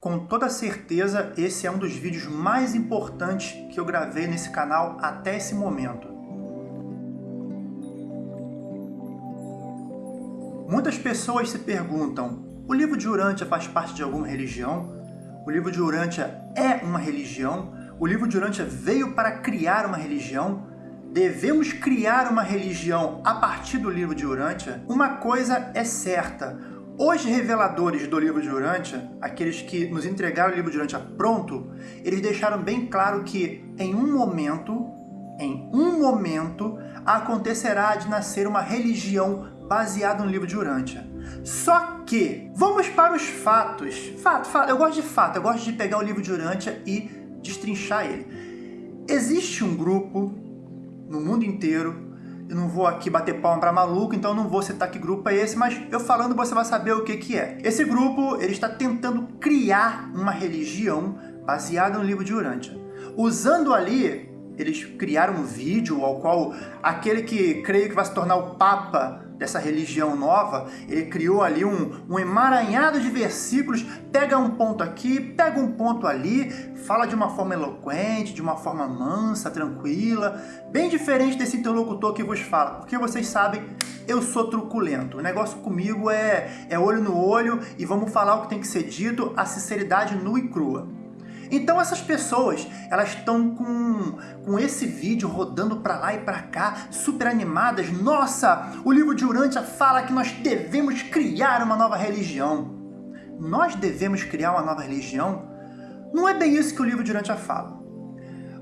Com toda certeza, esse é um dos vídeos mais importantes que eu gravei nesse canal até esse momento. Muitas pessoas se perguntam, o livro de Urântia faz parte de alguma religião? O livro de Urântia é uma religião? O livro de Urântia veio para criar uma religião? Devemos criar uma religião a partir do livro de Urântia? Uma coisa é certa, os reveladores do livro de Urântia, aqueles que nos entregaram o livro de Urântia pronto, eles deixaram bem claro que em um momento, em um momento, acontecerá de nascer uma religião baseada no livro de Urântia. Só que, vamos para os fatos. Fato, fato, eu gosto de fato, eu gosto de pegar o livro de Urântia e destrinchar ele. Existe um grupo no mundo inteiro eu não vou aqui bater palma para maluco, então não vou citar que grupo é esse, mas eu falando você vai saber o que, que é. Esse grupo ele está tentando criar uma religião baseada no livro de Urântia. Usando ali, eles criaram um vídeo ao qual aquele que creio que vai se tornar o Papa dessa religião nova, ele criou ali um, um emaranhado de versículos, pega um ponto aqui, pega um ponto ali, fala de uma forma eloquente, de uma forma mansa, tranquila, bem diferente desse interlocutor que vos fala, porque vocês sabem, eu sou truculento, o negócio comigo é, é olho no olho e vamos falar o que tem que ser dito, a sinceridade nua e crua. Então essas pessoas, elas estão com, com esse vídeo rodando para lá e para cá, super animadas. Nossa, o livro de Urântia fala que nós devemos criar uma nova religião. Nós devemos criar uma nova religião? Não é bem isso que o livro de Urântia fala.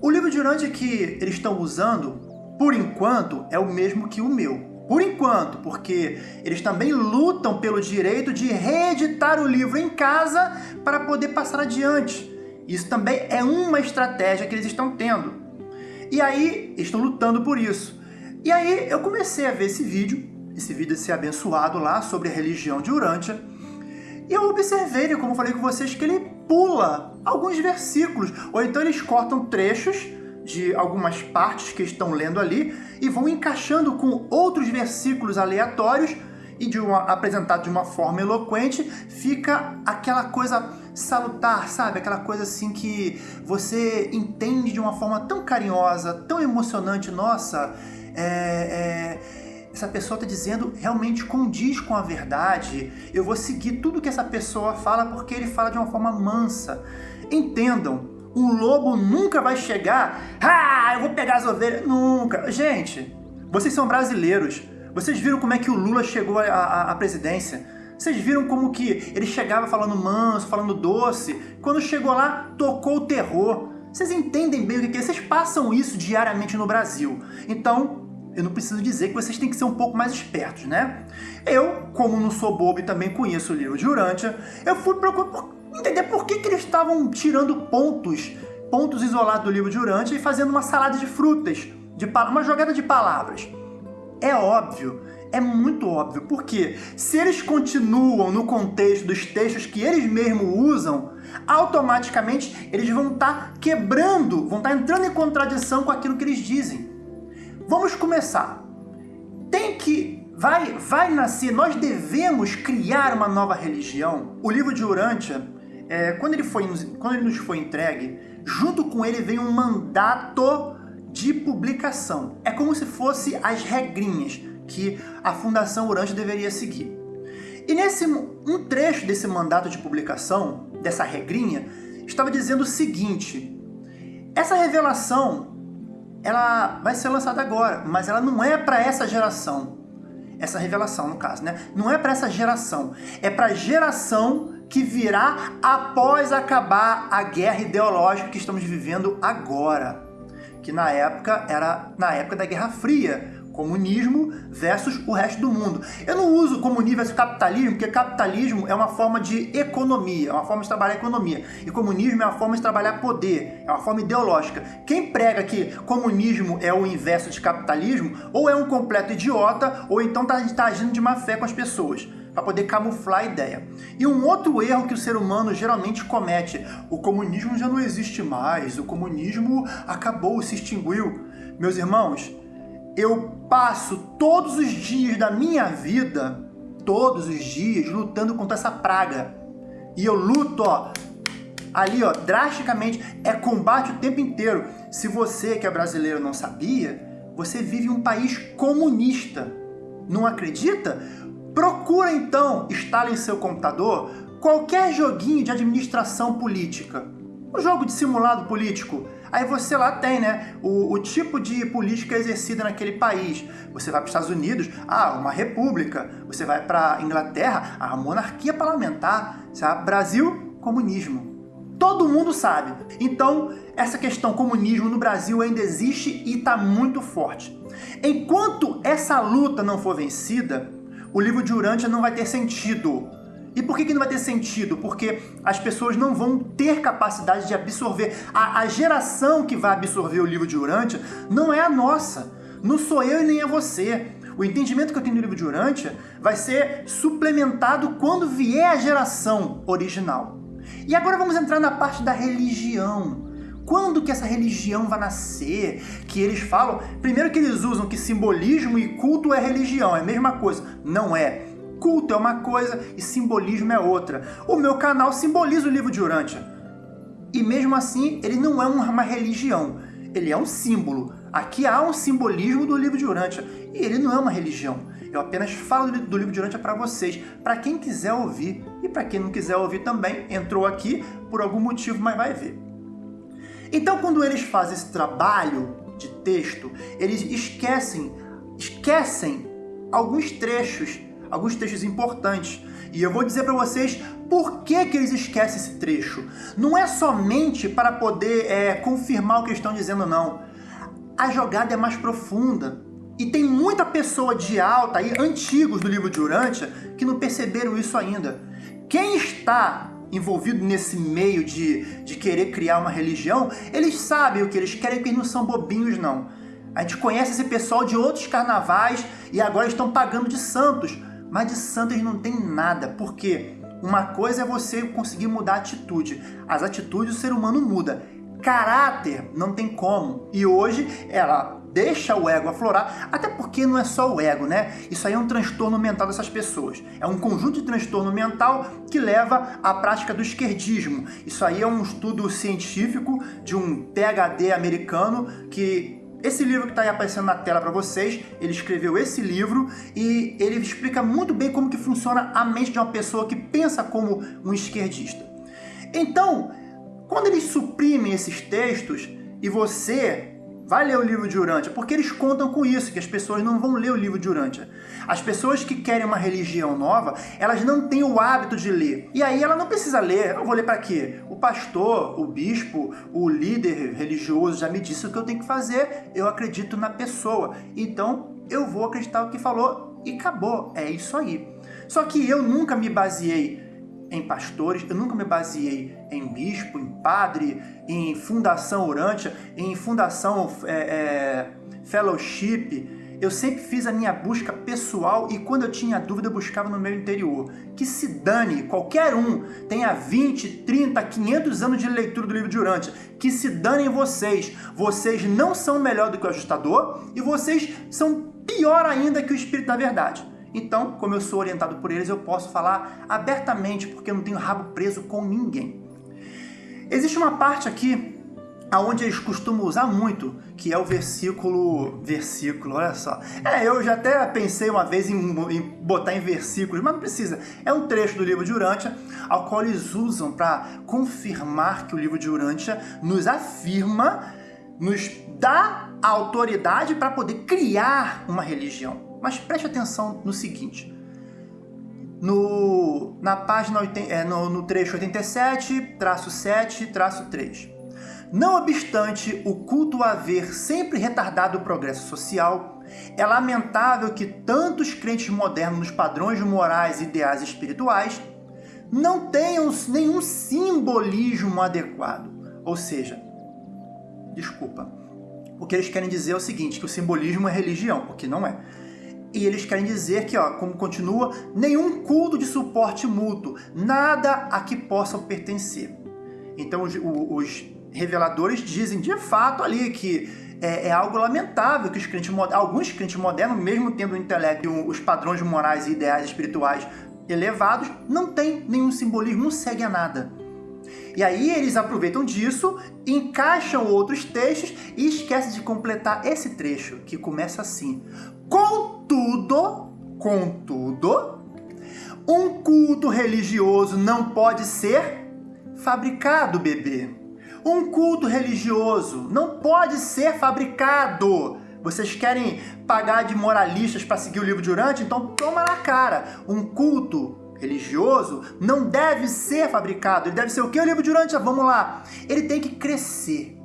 O livro de Urântia que eles estão usando, por enquanto, é o mesmo que o meu. Por enquanto, porque eles também lutam pelo direito de reeditar o livro em casa para poder passar adiante. Isso também é uma estratégia que eles estão tendo. E aí, estão lutando por isso. E aí, eu comecei a ver esse vídeo, esse vídeo desse abençoado lá, sobre a religião de Urântia, e eu observei, como falei com vocês, que ele pula alguns versículos, ou então eles cortam trechos de algumas partes que estão lendo ali e vão encaixando com outros versículos aleatórios e de uma, apresentado de uma forma eloquente, fica aquela coisa salutar, sabe? Aquela coisa assim que você entende de uma forma tão carinhosa, tão emocionante. Nossa, é, é, essa pessoa está dizendo realmente condiz com a verdade. Eu vou seguir tudo que essa pessoa fala porque ele fala de uma forma mansa. Entendam, um lobo nunca vai chegar, ah, eu vou pegar as ovelhas. Nunca. Gente, vocês são brasileiros. Vocês viram como é que o Lula chegou à presidência? Vocês viram como que ele chegava falando manso, falando doce? Quando chegou lá, tocou o terror. Vocês entendem bem o que é? Vocês passam isso diariamente no Brasil. Então, eu não preciso dizer que vocês têm que ser um pouco mais espertos, né? Eu, como não sou bobo e também conheço o livro de Urântia, eu fui procurar entender por que, que eles estavam tirando pontos, pontos isolados do livro de Urântia e fazendo uma salada de frutas, de uma jogada de palavras. É óbvio, é muito óbvio, porque se eles continuam no contexto dos textos que eles mesmos usam, automaticamente eles vão estar tá quebrando, vão estar tá entrando em contradição com aquilo que eles dizem. Vamos começar. Tem que vai vai nascer, nós devemos criar uma nova religião. O livro de Urântia, é, quando, ele foi, quando ele nos foi entregue, junto com ele veio um mandato de publicação. É como se fosse as regrinhas que a Fundação Urântia deveria seguir. E nesse um trecho desse mandato de publicação, dessa regrinha, estava dizendo o seguinte, essa revelação ela vai ser lançada agora, mas ela não é para essa geração. Essa revelação, no caso, né? Não é para essa geração. É para a geração que virá após acabar a guerra ideológica que estamos vivendo agora que na época era na época da Guerra Fria, comunismo versus o resto do mundo. Eu não uso comunismo versus capitalismo, porque capitalismo é uma forma de economia, é uma forma de trabalhar economia. E comunismo é uma forma de trabalhar poder, é uma forma ideológica. Quem prega que comunismo é o inverso de capitalismo, ou é um completo idiota, ou então está tá agindo de má fé com as pessoas para poder camuflar a ideia. E um outro erro que o ser humano geralmente comete, o comunismo já não existe mais, o comunismo acabou, se extinguiu. Meus irmãos, eu passo todos os dias da minha vida, todos os dias, lutando contra essa praga. E eu luto ó, ali, ó, drasticamente, é combate o tempo inteiro. Se você que é brasileiro não sabia, você vive um país comunista. Não acredita? Procura então, instala em seu computador qualquer joguinho de administração política. Um jogo de simulado político. Aí você lá tem, né, o, o, tipo de política exercida naquele país. Você vai para os Estados Unidos, ah, uma república. Você vai para Inglaterra, a monarquia parlamentar. Sabe? Brasil, comunismo. Todo mundo sabe. Então, essa questão comunismo no Brasil ainda existe e está muito forte. Enquanto essa luta não for vencida, o livro de Urântia não vai ter sentido. E por que, que não vai ter sentido? Porque as pessoas não vão ter capacidade de absorver. A, a geração que vai absorver o livro de Urântia não é a nossa. Não sou eu e nem é você. O entendimento que eu tenho do livro de Urântia vai ser suplementado quando vier a geração original. E agora vamos entrar na parte da religião. Quando que essa religião vai nascer? Que eles falam, primeiro que eles usam que simbolismo e culto é religião, é a mesma coisa. Não é. Culto é uma coisa e simbolismo é outra. O meu canal simboliza o livro de Urântia. E mesmo assim, ele não é uma religião, ele é um símbolo. Aqui há um simbolismo do livro de Urântia e ele não é uma religião. Eu apenas falo do livro de Urântia para vocês, para quem quiser ouvir e para quem não quiser ouvir também, entrou aqui por algum motivo, mas vai ver. Então, quando eles fazem esse trabalho de texto, eles esquecem, esquecem alguns trechos, alguns trechos importantes. E eu vou dizer para vocês por que, que eles esquecem esse trecho. Não é somente para poder é, confirmar o que estão dizendo, não. A jogada é mais profunda. E tem muita pessoa de alta aí, antigos do livro de Urântia, que não perceberam isso ainda. Quem está envolvido nesse meio de, de querer criar uma religião, eles sabem o que eles querem, porque eles não são bobinhos, não. A gente conhece esse pessoal de outros carnavais e agora estão pagando de santos. Mas de santos não tem nada, porque uma coisa é você conseguir mudar a atitude. As atitudes o ser humano muda. Caráter não tem como. E hoje ela deixa o ego aflorar, até porque não é só o ego, né? Isso aí é um transtorno mental dessas pessoas. É um conjunto de transtorno mental que leva à prática do esquerdismo. Isso aí é um estudo científico de um PhD americano que esse livro que está aí aparecendo na tela para vocês, ele escreveu esse livro e ele explica muito bem como que funciona a mente de uma pessoa que pensa como um esquerdista. Então, quando eles suprimem esses textos e você vai ler o livro de Urântia, porque eles contam com isso, que as pessoas não vão ler o livro de Urântia. As pessoas que querem uma religião nova, elas não têm o hábito de ler. E aí ela não precisa ler. Eu vou ler para quê? O pastor, o bispo, o líder religioso já me disse o que eu tenho que fazer. Eu acredito na pessoa. Então eu vou acreditar o que falou e acabou. É isso aí. Só que eu nunca me baseei em pastores, eu nunca me baseei em bispo, em padre, em fundação orante, em fundação é, é, fellowship. Eu sempre fiz a minha busca pessoal e quando eu tinha dúvida eu buscava no meu interior. Que se dane, qualquer um tenha 20, 30, 500 anos de leitura do livro de Urântia. Que se danem vocês. Vocês não são melhor do que o ajustador e vocês são pior ainda que o Espírito da Verdade. Então, como eu sou orientado por eles, eu posso falar abertamente, porque eu não tenho rabo preso com ninguém. Existe uma parte aqui aonde eles costumam usar muito, que é o versículo, versículo, olha só. É, eu já até pensei uma vez em, em botar em versículos, mas não precisa. É um trecho do livro de Urântia, ao qual eles usam para confirmar que o livro de Urântia nos afirma, nos dá a autoridade para poder criar uma religião. Mas preste atenção no seguinte. No, na página, é, no, no trecho 87, traço 7, traço 3. Não obstante o culto haver sempre retardado o progresso social, é lamentável que tantos crentes modernos nos padrões morais e ideais espirituais não tenham nenhum simbolismo adequado. Ou seja, desculpa, o que eles querem dizer é o seguinte, que o simbolismo é religião, o que não é. E eles querem dizer que, ó, como continua, nenhum culto de suporte mútuo, nada a que possam pertencer. Então os, os reveladores dizem de fato ali que é, é algo lamentável que os crentes, alguns crentes modernos, mesmo tendo o intelecto os padrões morais e ideais espirituais elevados, não tem nenhum simbolismo, não segue a nada. E aí eles aproveitam disso, encaixam outros textos e esquecem de completar esse trecho, que começa assim. Contudo, contudo, um culto religioso não pode ser fabricado, bebê. Um culto religioso não pode ser fabricado. Vocês querem pagar de moralistas para seguir o livro de Urante? Então toma na cara. Um culto religioso não deve ser fabricado. Ele deve ser o que, o livro de? Vamos lá. Ele tem que crescer.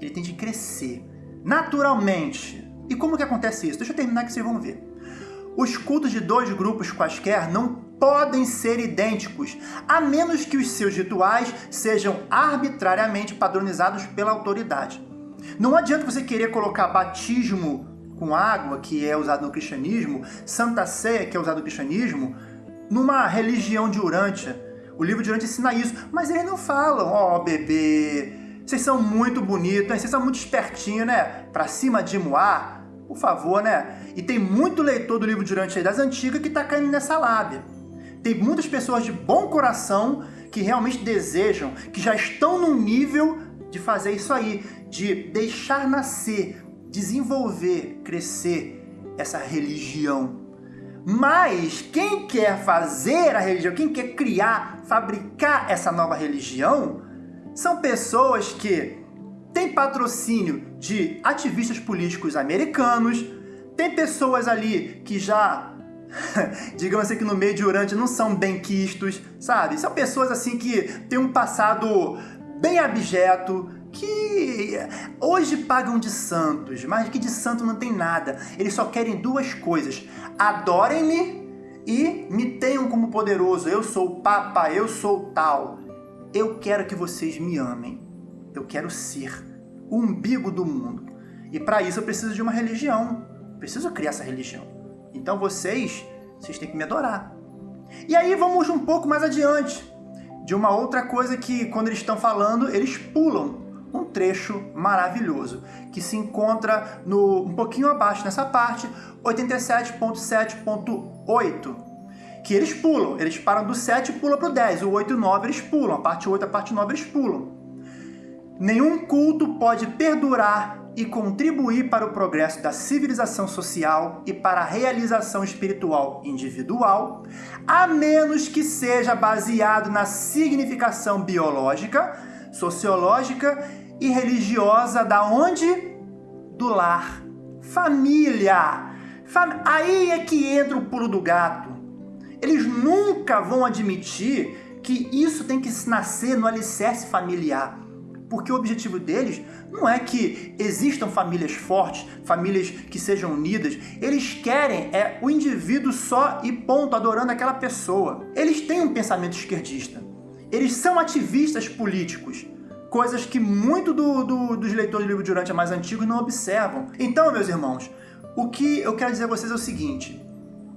Ele tem que crescer naturalmente. E como que acontece isso? Deixa eu terminar que vocês vão ver. Os cultos de dois grupos quaisquer não podem ser idênticos, a menos que os seus rituais sejam arbitrariamente padronizados pela autoridade. Não adianta você querer colocar batismo com água, que é usado no cristianismo, Santa Ceia, que é usado no cristianismo, numa religião de Urântia. O livro de Urântia ensina isso, mas eles não falam, ó oh, bebê, vocês são muito bonitos, vocês são muito espertinhos, né? Pra cima de Moá, por favor, né? E tem muito leitor do livro de Urântia das antigas que tá caindo nessa lábia. Tem muitas pessoas de bom coração que realmente desejam, que já estão no nível de fazer isso aí, de deixar nascer, desenvolver, crescer essa religião mas quem quer fazer a religião, quem quer criar, fabricar essa nova religião, são pessoas que têm patrocínio de ativistas políticos americanos, tem pessoas ali que já, digamos assim, que no meio de Urante não são bem quistos, sabe? São pessoas assim que têm um passado bem abjeto, que hoje pagam de santos, mas que de santo não tem nada. Eles só querem duas coisas: adorem-me e me tenham como poderoso. Eu sou o Papa, eu sou tal. Eu quero que vocês me amem. Eu quero ser o umbigo do mundo. E para isso eu preciso de uma religião. Preciso criar essa religião. Então vocês, vocês têm que me adorar. E aí vamos um pouco mais adiante de uma outra coisa que quando eles estão falando, eles pulam um trecho maravilhoso, que se encontra no um pouquinho abaixo nessa parte, 87.7.8, que eles pulam, eles param do 7 e pulam para o 10, o 8 e o 9 eles pulam, a parte 8 e a parte 9 eles pulam. Nenhum culto pode perdurar e contribuir para o progresso da civilização social e para a realização espiritual individual, a menos que seja baseado na significação biológica, sociológica e religiosa da onde? Do lar. Família. Fam... Aí é que entra o pulo do gato. Eles nunca vão admitir que isso tem que nascer no alicerce familiar. Porque o objetivo deles não é que existam famílias fortes, famílias que sejam unidas. Eles querem é o indivíduo só e ponto, adorando aquela pessoa. Eles têm um pensamento esquerdista. Eles são ativistas políticos coisas que muito do, do, dos leitores do livro de Urântia mais antigos não observam. Então, meus irmãos, o que eu quero dizer a vocês é o seguinte: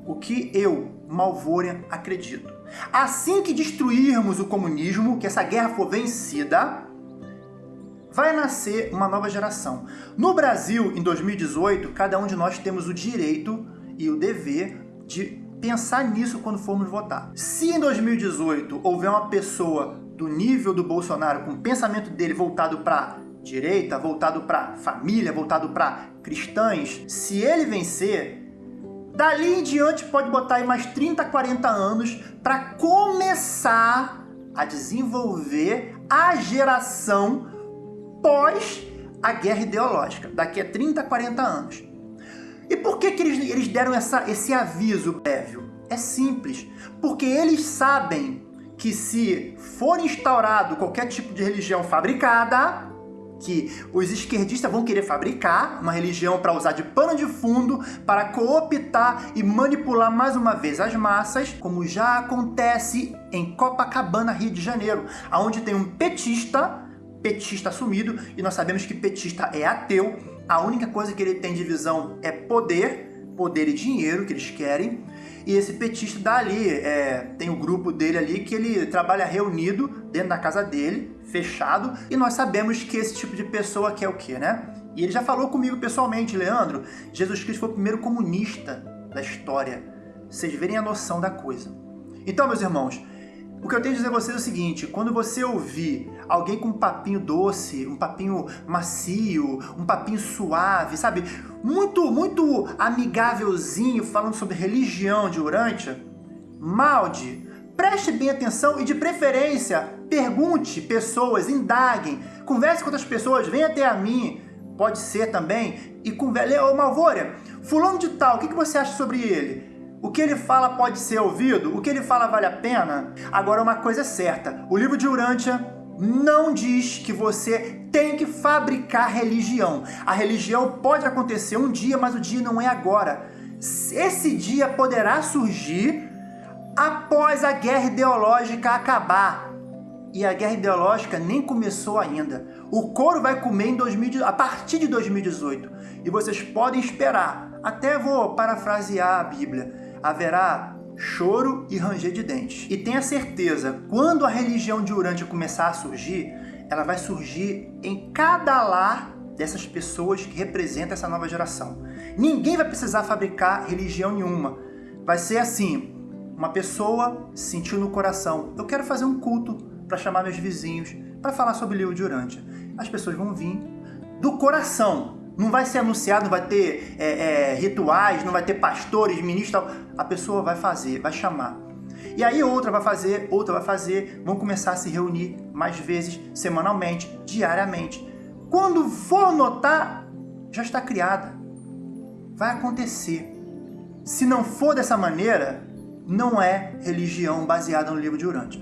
o que eu, Malvorian, acredito. Assim que destruirmos o comunismo, que essa guerra for vencida, vai nascer uma nova geração. No Brasil, em 2018, cada um de nós temos o direito e o dever de pensar nisso quando formos votar. Se em 2018 houver uma pessoa do nível do Bolsonaro, com o pensamento dele voltado para direita, voltado para família, voltado para cristãs, se ele vencer, dali em diante pode botar aí mais 30, 40 anos para começar a desenvolver a geração pós a guerra ideológica, daqui a 30, 40 anos. E por que, que eles, eles deram essa, esse aviso prévio? É simples, porque eles sabem que se for instaurado qualquer tipo de religião fabricada, que os esquerdistas vão querer fabricar uma religião para usar de pano de fundo, para cooptar e manipular mais uma vez as massas, como já acontece em Copacabana, Rio de Janeiro, onde tem um petista, petista assumido, e nós sabemos que petista é ateu, a única coisa que ele tem de visão é poder, poder e dinheiro que eles querem, e esse petista dali, é, tem o um grupo dele ali que ele trabalha reunido dentro da casa dele, fechado, e nós sabemos que esse tipo de pessoa quer o quê, né? E ele já falou comigo pessoalmente, Leandro, Jesus Cristo foi o primeiro comunista da história. Vocês verem a noção da coisa. Então, meus irmãos, O que eu tenho a dizer a vocês é o seguinte, quando você ouvir alguém com um papinho doce, um papinho macio, um papinho suave, sabe? Muito, muito amigávelzinho, falando sobre religião de Urântia, malde, preste bem atenção e de preferência, pergunte pessoas, indaguem, converse com outras pessoas, venha até a mim, pode ser também, e converse, ô Malvória, fulano de tal, o que você acha sobre ele? O que ele fala pode ser ouvido? O que ele fala vale a pena? Agora, uma coisa é certa: o livro de Urântia não diz que você tem que fabricar religião. A religião pode acontecer um dia, mas o dia não é agora. Esse dia poderá surgir após a guerra ideológica acabar. E a guerra ideológica nem começou ainda. O couro vai comer em 2000, a partir de 2018. E vocês podem esperar. Até vou parafrasear a Bíblia haverá choro e ranger de dentes. E tenha certeza, quando a religião de Urântia começar a surgir, ela vai surgir em cada lar dessas pessoas que representam essa nova geração. Ninguém vai precisar fabricar religião nenhuma. Vai ser assim, uma pessoa sentiu no coração, eu quero fazer um culto para chamar meus vizinhos, para falar sobre livro de Urântia. As pessoas vão vir do coração, não vai ser anunciado, não vai ter é, é, rituais, não vai ter pastores, ministros, tal. A pessoa vai fazer, vai chamar. E aí outra vai fazer, outra vai fazer, vão começar a se reunir mais vezes, semanalmente, diariamente. Quando for notar, já está criada. Vai acontecer. Se não for dessa maneira, não é religião baseada no livro de Urântia.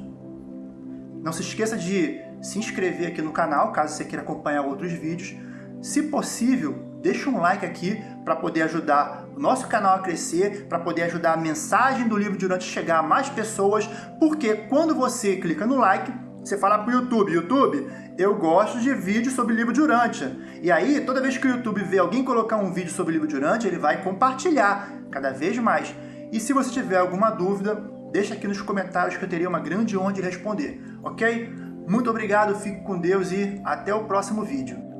Não se esqueça de se inscrever aqui no canal, caso você queira acompanhar outros vídeos se possível, deixa um like aqui para poder ajudar o nosso canal a crescer, para poder ajudar a mensagem do livro durante chegar a mais pessoas, porque quando você clica no like, você fala para o YouTube, YouTube, eu gosto de vídeos sobre livro de Urântia. E aí, toda vez que o YouTube vê alguém colocar um vídeo sobre livro de Urântia, ele vai compartilhar cada vez mais. E se você tiver alguma dúvida, deixa aqui nos comentários que eu teria uma grande honra de responder, ok? Muito obrigado, fique com Deus e até o próximo vídeo.